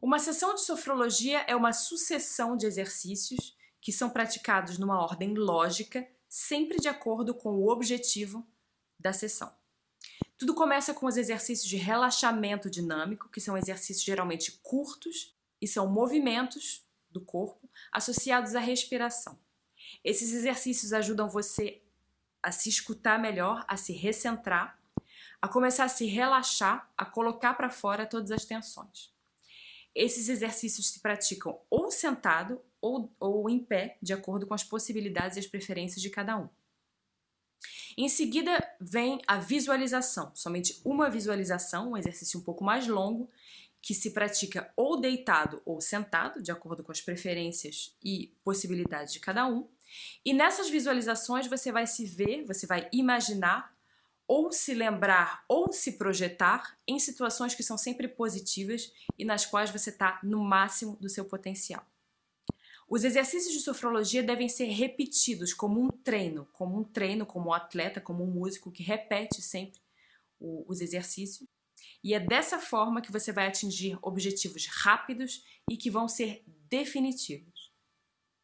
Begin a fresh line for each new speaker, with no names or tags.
Uma sessão de sofrologia é uma sucessão de exercícios que são praticados numa ordem lógica, sempre de acordo com o objetivo da sessão. Tudo começa com os exercícios de relaxamento dinâmico, que são exercícios geralmente curtos e são movimentos do corpo associados à respiração. Esses exercícios ajudam você a se escutar melhor, a se recentrar, a começar a se relaxar, a colocar para fora todas as tensões. Esses exercícios se praticam ou sentado ou, ou em pé, de acordo com as possibilidades e as preferências de cada um. Em seguida vem a visualização, somente uma visualização, um exercício um pouco mais longo, que se pratica ou deitado ou sentado, de acordo com as preferências e possibilidades de cada um. E nessas visualizações você vai se ver, você vai imaginar ou se lembrar ou se projetar em situações que são sempre positivas e nas quais você está no máximo do seu potencial. Os exercícios de sofrologia devem ser repetidos como um treino, como um treino, como um atleta, como um músico que repete sempre os exercícios. E é dessa forma que você vai atingir objetivos rápidos e que vão ser definitivos.